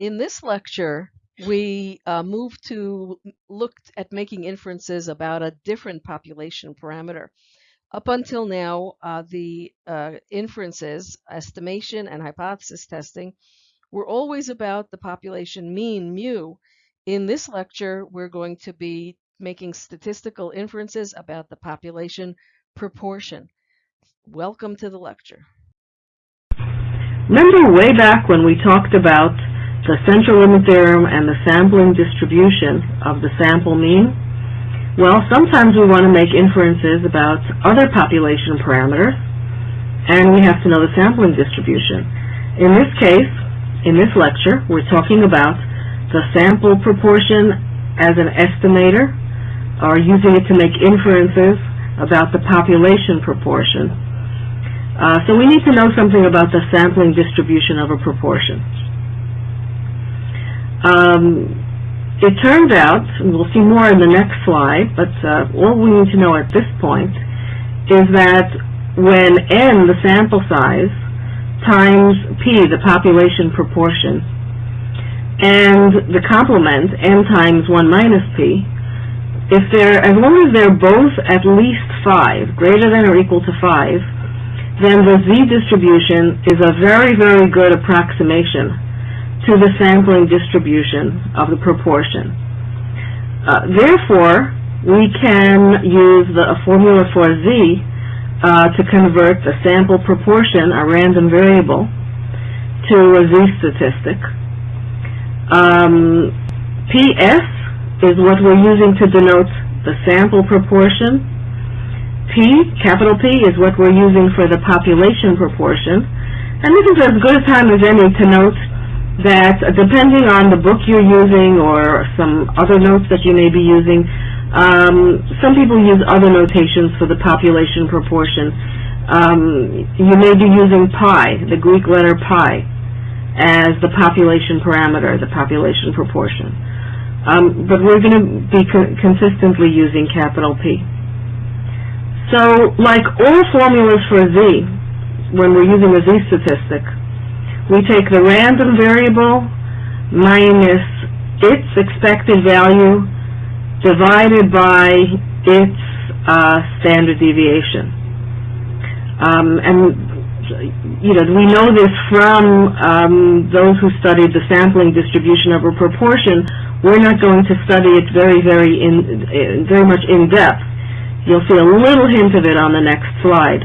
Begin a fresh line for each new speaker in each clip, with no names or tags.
In this lecture, we uh, moved to look at making inferences about a different population parameter. Up until now, uh, the uh, inferences, estimation and hypothesis testing, were always about the population mean, mu. In this lecture, we're going to be making statistical inferences about the population proportion. Welcome to the lecture.
Remember way back when we talked about the central limit theorem and the sampling distribution of the sample mean? Well, sometimes we want to make inferences about other population parameters, and we have to know the sampling distribution. In this case, in this lecture, we're talking about the sample proportion as an estimator, or using it to make inferences about the population proportion. Uh, so we need to know something about the sampling distribution of a proportion. Um, it turns out, and we'll see more in the next slide, but uh, all we need to know at this point is that when n, the sample size, times p, the population proportion, and the complement, n times 1 minus p, if they're, as long as they're both at least 5, greater than or equal to 5, then the z distribution is a very, very good approximation to the sampling distribution of the proportion. Uh, therefore, we can use the formula for z uh, to convert the sample proportion, a random variable, to a z statistic. Um, PS is what we're using to denote the sample proportion. P, capital P, is what we're using for the population proportion. And this is as good a time as any to note that depending on the book you're using or some other notes that you may be using, um, some people use other notations for the population proportion. Um, you may be using pi, the Greek letter pi, as the population parameter, the population proportion. Um, but we're going to be co consistently using capital P. So, like all formulas for Z, when we're using a Z statistic, we take the random variable minus its expected value divided by its uh, standard deviation. Um, and you know, we know this from um, those who studied the sampling distribution of a proportion. We're not going to study it very, very in, very much in depth. You'll see a little hint of it on the next slide.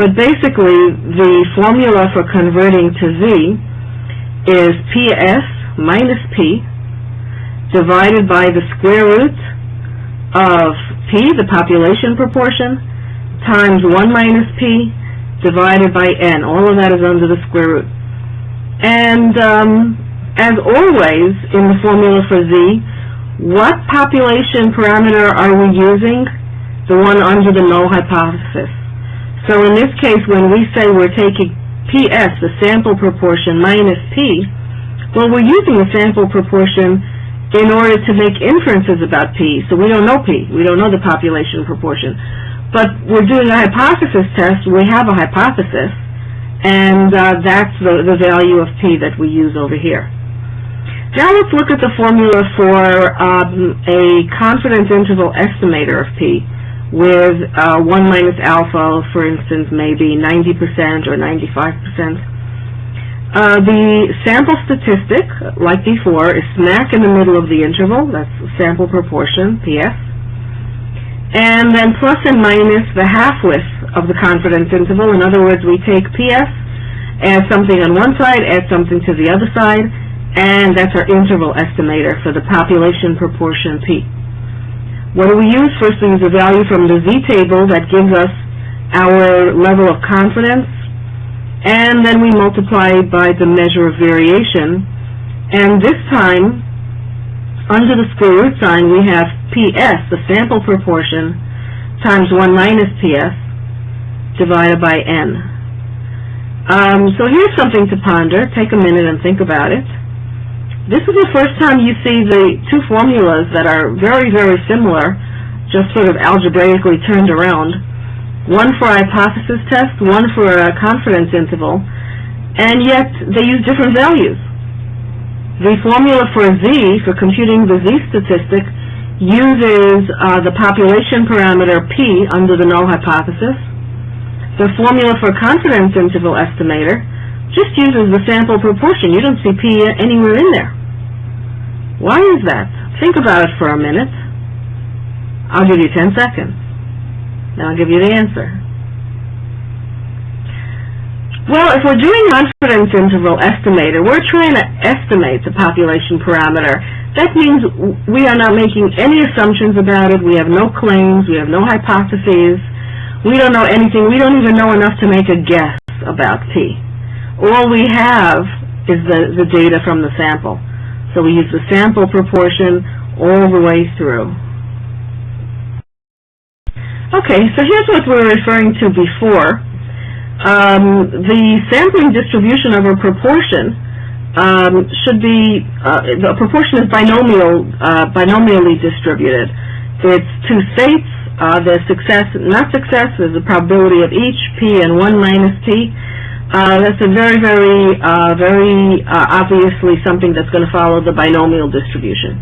But basically, the formula for converting to Z is PS minus P divided by the square root of P, the population proportion, times 1 minus P divided by N. All of that is under the square root. And um, as always in the formula for Z, what population parameter are we using? The one under the null hypothesis. So in this case, when we say we're taking PS, the sample proportion, minus P, well, we're using the sample proportion in order to make inferences about P. So we don't know P. We don't know the population proportion. But we're doing a hypothesis test. We have a hypothesis. And uh, that's the, the value of P that we use over here. Now let's look at the formula for um, a confidence interval estimator of P with uh, 1 minus alpha, for instance, maybe 90% or 95%. Uh, the sample statistic, like before, is smack in the middle of the interval. That's sample proportion, PS. And then plus and minus the half-width of the confidence interval. In other words, we take PS, add something on one side, add something to the other side, and that's our interval estimator for the population proportion P. What do we use? First, we use a value from the z-table that gives us our level of confidence, and then we multiply by the measure of variation. And this time, under the square root sign, we have PS, the sample proportion, times 1 minus PS, divided by N. Um, so here's something to ponder. Take a minute and think about it. This is the first time you see the two formulas that are very, very similar, just sort of algebraically turned around. One for a hypothesis test, one for a confidence interval, and yet they use different values. The formula for Z, for computing the Z statistic, uses uh, the population parameter P under the null hypothesis. The formula for confidence interval estimator just uses the sample proportion. You don't see P anywhere in there. Why is that? Think about it for a minute. I'll give you 10 seconds. Then I'll give you the answer. Well, if we're doing confidence interval estimator, we're trying to estimate the population parameter. That means we are not making any assumptions about it. We have no claims. We have no hypotheses. We don't know anything. We don't even know enough to make a guess about P. All we have is the, the data from the sample. So we use the sample proportion all the way through. Okay, so here's what we were referring to before um, the sampling distribution of a proportion um, should be, uh, the proportion is binomial, uh, binomially distributed. It's two states, uh, there's success, not success, there's a probability of each, p and 1 minus t. Uh, that's a very, very, uh, very uh, obviously something that's going to follow the binomial distribution.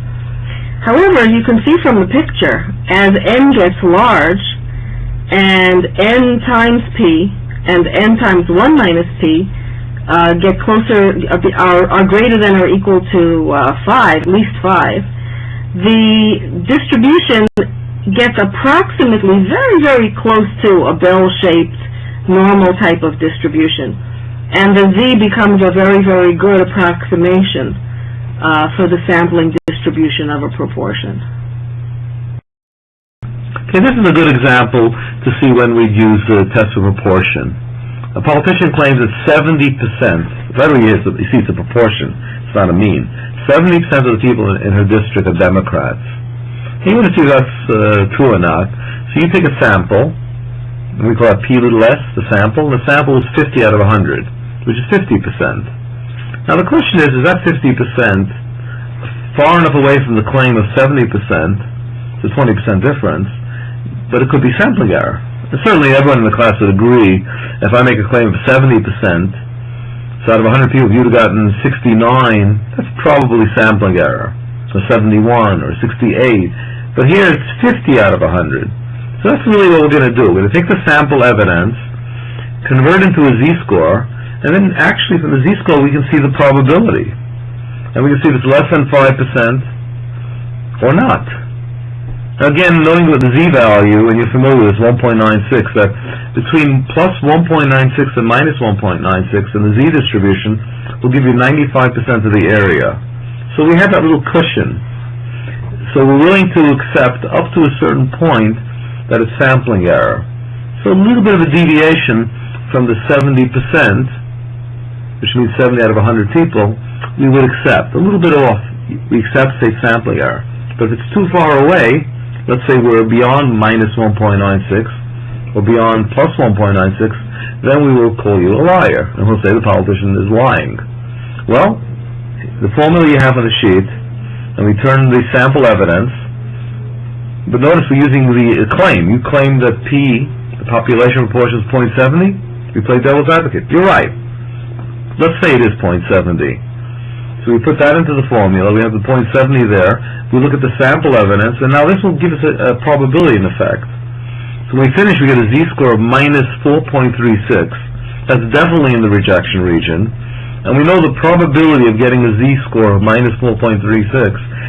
However, you can see from the picture, as n gets large, and n times p and n times 1 minus p uh, get closer, uh, are, are greater than or equal to uh, 5, at least 5, the distribution gets approximately very, very close to a bell-shaped normal type of distribution. And the z becomes a very, very good approximation uh, for the sampling distribution of a proportion.
Okay, this is a good example to see when we'd use the test of proportion. A politician claims that 70%, federally is, you see it's a proportion, it's not a mean, 70% of the people in, in her district are Democrats. And you want to see if that's uh, true or not. So you take a sample, we call it P little s, the sample, the sample is 50 out of 100, which is 50%. Now the question is, is that 50% far enough away from the claim of 70%, it's a 20% difference, but it could be sampling error. And certainly everyone in the class would agree, if I make a claim of 70%, so out of 100 people, if you'd have gotten 69, that's probably sampling error. So 71 or 68. But here it's 50 out of 100. So that's really what we're going to do. We're going to take the sample evidence, convert into a z-score, and then actually from the z-score we can see the probability. And we can see if it's less than 5% or not. Now Again, knowing what the z-value, and you're familiar with this, 1.96, that between plus 1.96 and minus 1.96 in the z distribution will give you 95% of the area. So we have that little cushion. So we're willing to accept up to a certain point that it's sampling error. So a little bit of a deviation from the 70%, which means 70 out of 100 people, we would accept. A little bit off, we accept, say, sampling error. But if it's too far away, let's say we're beyond minus 1.96 or beyond plus 1.96, then we will call you a liar, and we'll say the politician is lying. Well, the formula you have on the sheet, and we turn the sample evidence, but notice we're using the uh, claim. You claim that P, the population proportion, is 0.70. We play devil's advocate. You're right. Let's say it is 0.70. So we put that into the formula. We have the .70 there. We look at the sample evidence, and now this will give us a, a probability in effect. So when we finish, we get a z-score of minus 4.36. That's definitely in the rejection region. And we know the probability of getting a z-score of minus 4.36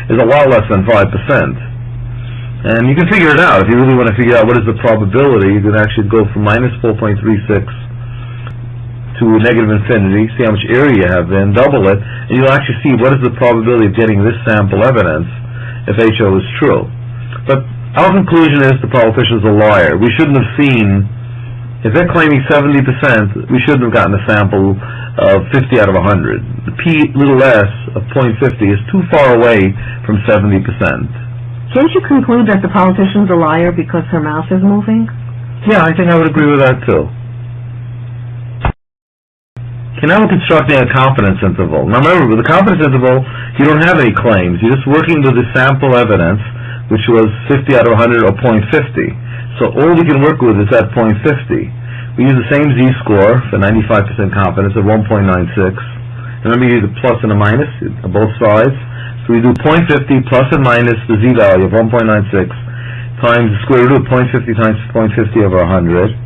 is a lot less than 5%. And you can figure it out. If you really want to figure out what is the probability, you can actually go from minus 4.36 to negative infinity, see how much area you have then, double it, and you'll actually see what is the probability of getting this sample evidence if HO is true. But our conclusion is the politician's a liar. We shouldn't have seen, if they're claiming 70%, we shouldn't have gotten a sample of 50 out of 100. The p little s of 0.50 is too far away from 70%.
Can't you conclude that the politician's a liar because her mouth is moving?
Yeah, I think I would agree with that too. We're constructing a confidence interval. Now remember, with the confidence interval, you don't have any claims. You're just working with the sample evidence, which was 50 out of 100 or 0.50. So all we can work with is that 0.50. We use the same z-score for 95% confidence of 1.96, And Remember, you use a plus and a minus on both sides. So we do .50 plus and minus the z-value of 1.96 times the square root of .50 times .50 over 100.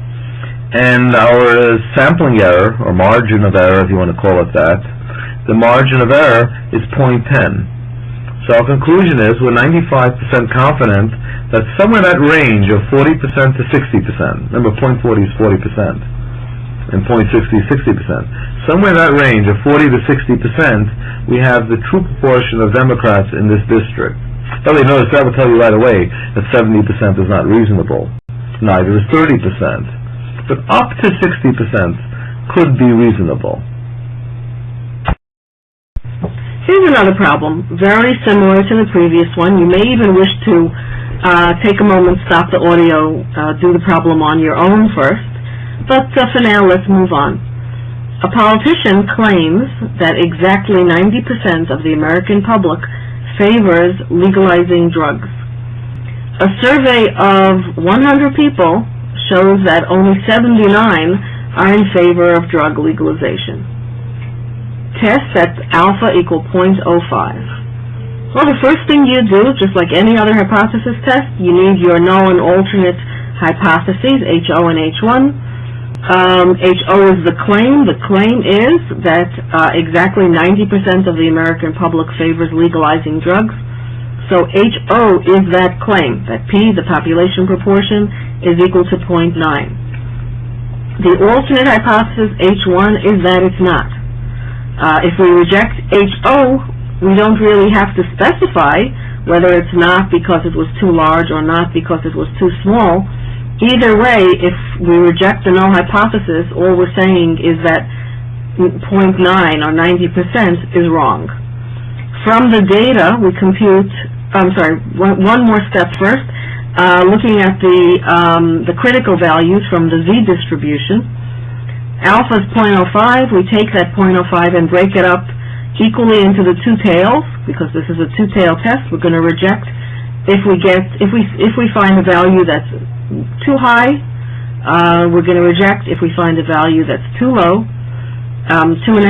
And our sampling error, or margin of error, if you want to call it that, the margin of error is .10. So our conclusion is we're 95% confident that somewhere in that range of 40% to 60%, remember .40 is 40%, and 0.60, 60%. somewhere in that range of 40 to 60%, we have the true proportion of Democrats in this district. By the way, notice that will tell you right away that 70% is not reasonable. Neither is 30%. But up to 60% could be reasonable.
Here's another problem, very similar to the previous one. You may even wish to uh, take a moment, stop the audio, uh, do the problem on your own first. But uh, for now, let's move on. A politician claims that exactly 90% of the American public favors legalizing drugs. A survey of 100 people shows that only 79 are in favor of drug legalization test sets alpha equal .05. Well, the first thing you do, just like any other hypothesis test, you need your null and alternate hypotheses, HO and H1. Um, HO is the claim. The claim is that uh, exactly 90% of the American public favors legalizing drugs. So HO is that claim, that P, the population proportion, is equal to .9. The alternate hypothesis, H1, is that it's not. Uh, if we reject HO, we don't really have to specify whether it's not because it was too large or not because it was too small. Either way, if we reject the null hypothesis, all we're saying is that 0.9 or 90% is wrong. From the data, we compute, I'm sorry, one, one more step first, uh, looking at the, um, the critical values from the Z distribution. Alpha is .05, we take that .05 and break it up equally into the two tails, because this is a two-tail test, we're going to reject if we get, if we, if we find a value that's too high, uh, we're going to reject if we find a value that's too low, um, 2.5%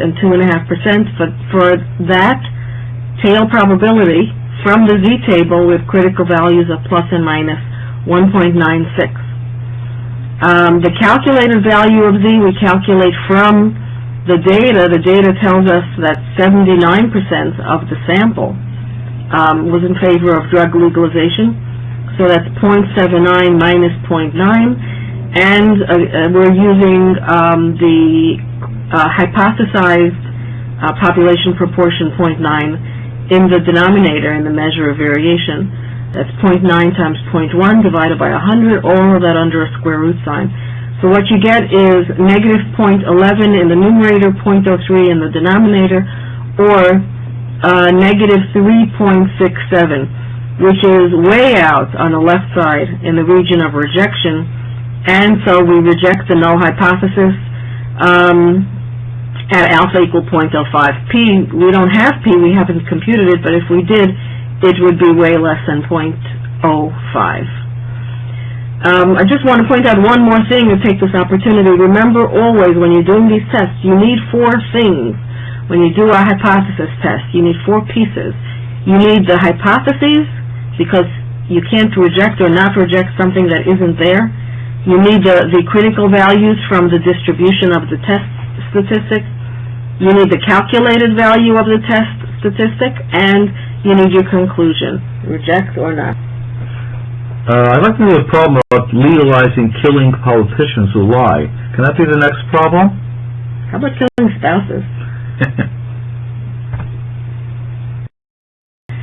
and 2.5%, but for that tail probability, from the Z table with critical values of plus and minus 1.96. Um, the calculated value of Z we calculate from the data. The data tells us that 79% of the sample um, was in favor of drug legalization. So that's 0.79 minus 0.9. And uh, uh, we're using um, the uh, hypothesized uh, population proportion 0.9 in the denominator in the measure of variation. That's 0.9 times 0.1 divided by 100, all of that under a square root sign. So what you get is negative 0.11 in the numerator, 0.03 in the denominator, or uh, negative 3.67, which is way out on the left side in the region of rejection, and so we reject the null hypothesis um, at alpha equal 0.05. P, we don't have P, we haven't computed it, but if we did, it would be way less than .05. Um, I just want to point out one more thing and take this opportunity. Remember always when you're doing these tests, you need four things. When you do a hypothesis test, you need four pieces. You need the hypotheses, because you can't reject or not reject something that isn't there. You need the, the critical values from the distribution of the test statistic. You need the calculated value of the test statistic, and you need your conclusion, reject or not.
Uh, I'd like to do a problem about legalizing killing politicians who lie. Can that be the next problem?
How about killing spouses?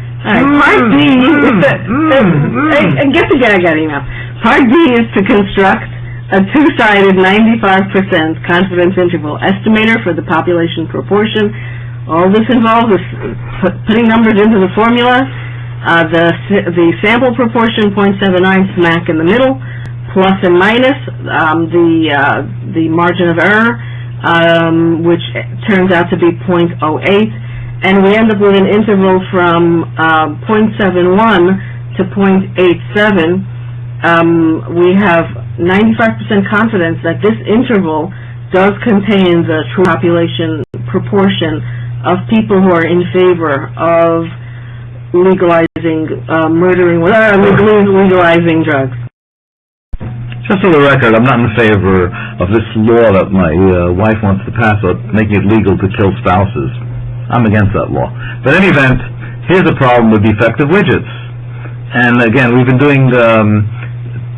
All right, part D, and get the gag out. Part D is to construct a two-sided 95% confidence interval estimator for the population proportion. All this involves is putting numbers into the formula, uh, the, the sample proportion, .79 smack in the middle, plus and minus, um, the, uh, the margin of error, um, which turns out to be .08, and we end up with an interval from, uh, .71 to .87. Um, we have 95% confidence that this interval does contain the true population proportion of people who are in favor of legalizing, uh, murdering, uh, legalizing drugs?
Just for the record, I'm not in favor of this law that my uh, wife wants to pass, making it legal to kill spouses. I'm against that law. But in any event, here's a problem with defective widgets. And again, we've been doing, um,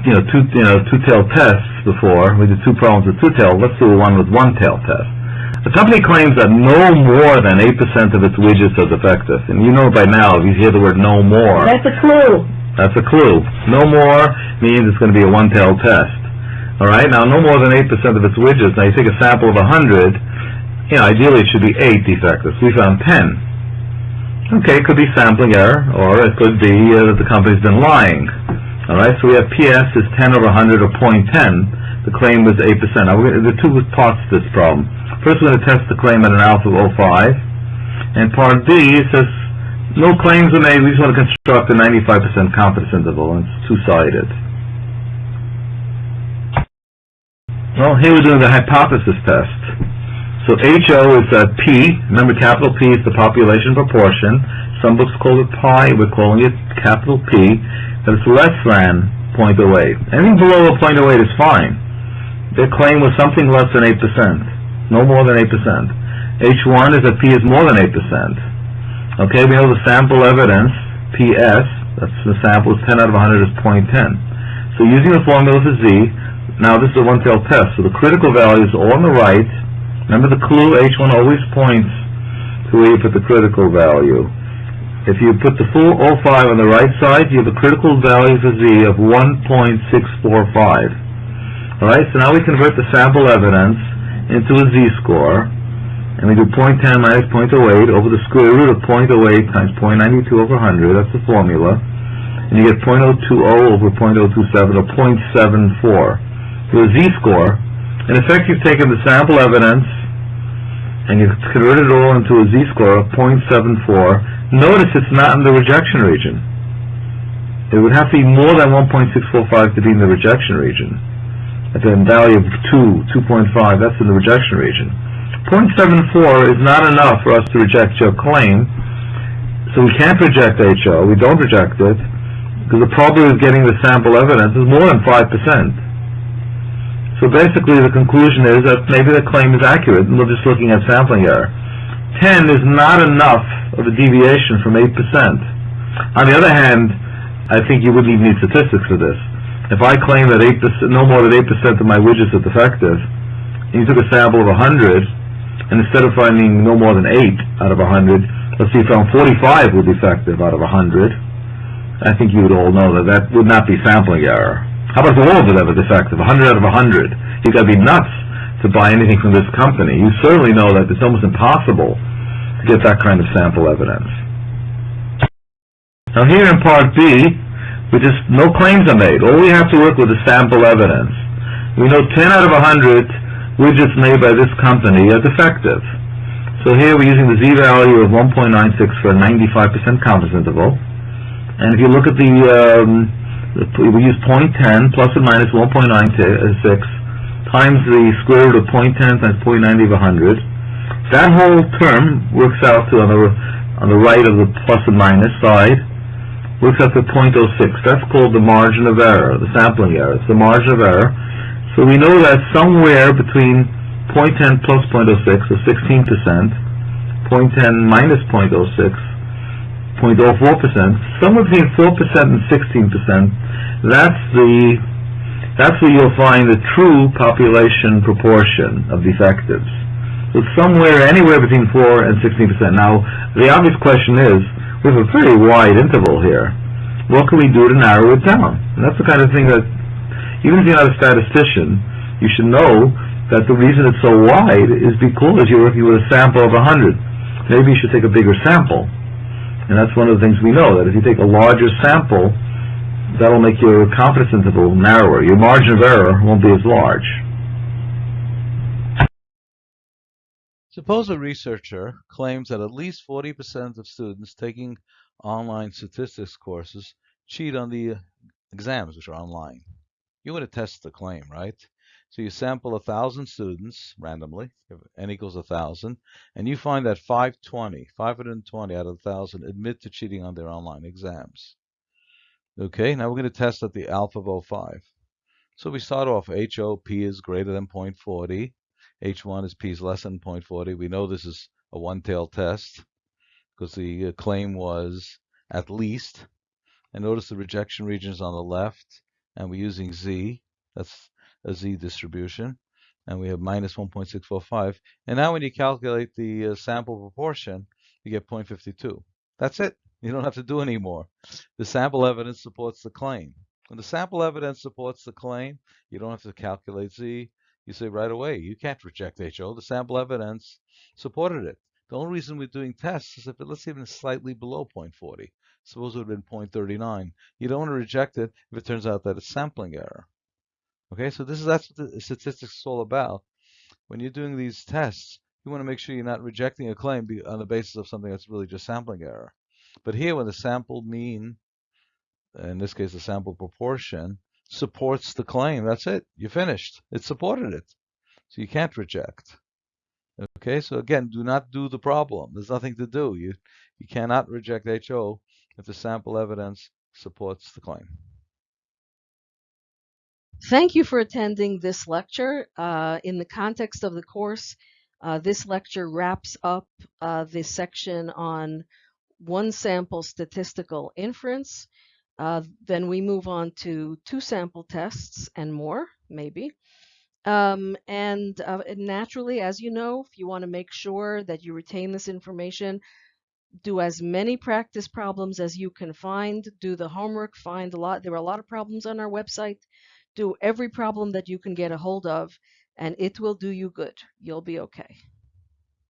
you know, two, you know, two-tailed tests before. We did two problems with two-tail. Let's do one with one tail test. The company claims that no more than 8% of its widgets are defective. And you know by now, if you hear the word no more,
That's a clue.
that's a clue. No more means it's going to be a one-tailed test. All right. Now, no more than eight percent of its widgets. Now, you take a sample of a hundred. You know, ideally it should be eight defectives. We found ten. Okay, it could be sampling error, or it could be uh, that the company's been lying. All right. So we have PS is ten over hundred or point ten. The claim was eight percent. Now, we're gonna, are two parts to this problem. First, we're going to test the claim at an alpha of 05. And part D says no claims are made, we just want to construct a 95% confidence interval, and it's two-sided. Well, here we're doing the hypothesis test. So HO is uh, P, remember capital P is the population proportion. Some books call it pi, we're calling it capital P, that it's less than 0.08. Anything below a 0.08 is fine. Their claim was something less than 8%, no more than 8%. H1 is that P is more than 8%. Okay, we know the sample evidence, PS, that's the sample, is 10 out of 100 is 0.10. So using the formula for Z, now this is a one-tailed test, so the critical values all on the right. Remember the clue, H1 always points to where you put the critical value. If you put the full 05 on the right side, you have a critical value for Z of 1.645. Alright, so now we convert the sample evidence into a Z-score, and we do 0.10 minus 0.08 over the square root of 0.08 times 0.92 over 100, that's the formula, and you get 0.020 over 0.027, or 0.74. So a Z-score, in effect you've taken the sample evidence, and you convert it all into a Z-score of 0.74. Notice it's not in the rejection region. It would have to be more than 1.645 to be in the rejection region. At the value of 2, 2.5, that's in the rejection region. 0.74 is not enough for us to reject your claim, so we can't reject HO, we don't reject it, because the probability of getting the sample evidence is more than 5%. So basically the conclusion is that maybe the claim is accurate, and we're just looking at sampling error. 10 is not enough of a deviation from 8%. On the other hand, I think you wouldn't even need statistics for this. If I claim that 8%, no more than 8% of my widgets are defective, and you took a sample of 100, and instead of finding no more than 8 out of 100, let's say you found 45 were defective out of 100, I think you would all know that that would not be sampling error. How about the all of it ever defective, 100 out of 100? You've got to be nuts to buy anything from this company. You certainly know that it's almost impossible to get that kind of sample evidence. Now here in part B, we just, no claims are made. All we have to work with is sample evidence. We know 10 out of 100 widgets made by this company are defective. So here we're using the z-value of 1.96 for a 95% confidence interval. And if you look at the, um, we use 0.10 plus or minus 1.96 times the square root of 0.10 times 0.90 of 100. That whole term works out to on the on the right of the plus and minus side works out to 0.06. That's called the margin of error, the sampling error. It's the margin of error. So we know that somewhere between 0.10 plus 0.06 is 16 percent, 0.10 minus 0.06 0.04 percent, somewhere between 4 percent and 16 percent. That's the that's where you'll find the true population proportion of defectives. So somewhere, anywhere between 4 and 16 percent. Now, the obvious question is, we have a very wide interval here. What can we do to narrow it down? And that's the kind of thing that, even if you're not a statistician, you should know that the reason it's so wide is because you're working with a sample of 100. Maybe you should take a bigger sample. And that's one of the things we know, that if you take a larger sample, that'll make your confidence interval narrower. Your margin of error won't be as large.
Suppose a researcher claims that at least 40% of students taking online statistics courses cheat on the exams, which are online. You want to test the claim, right? So you sample a thousand students randomly, n equals a thousand, and you find that 520, 520 out of a thousand admit to cheating on their online exams. Okay, now we're going to test at the alpha of 05. So we start off HO, P is greater than 0.40. H1 is P is less than 0.40. We know this is a one-tailed test because the uh, claim was at least. And notice the rejection region is on the left, and we're using Z. That's a Z distribution. And we have minus 1.645. And now when you calculate the uh, sample proportion, you get 0.52. That's it. You don't have to do any more. The sample evidence supports the claim. When the sample evidence supports the claim, you don't have to calculate Z. You say right away, you can't reject HO. The sample evidence supported it. The only reason we're doing tests is if it, let's even slightly below 0.40. Suppose it would have been 0.39. You don't want to reject it if it turns out that it's sampling error. Okay, so this is that's what the statistics is all about. When you're doing these tests, you want to make sure you're not rejecting a claim on the basis of something that's really just sampling error. But here, when the sample mean, in this case, the sample proportion, supports the claim, that's it. You're finished. It supported it. So you can't reject. Okay, so again, do not do the problem. There's nothing to do. You you cannot reject HO if the sample evidence supports the claim.
Thank you for attending this lecture. Uh, in the context of the course, uh, this lecture wraps up uh, this section on one sample statistical inference. Uh, then we move on to two sample tests and more, maybe. Um, and uh, naturally, as you know, if you want to make sure that you retain this information, do as many practice problems as you can find. Do the homework. Find a lot. There are a lot of problems on our website. Do every problem that you can get a hold of, and it will do you good. You'll be okay.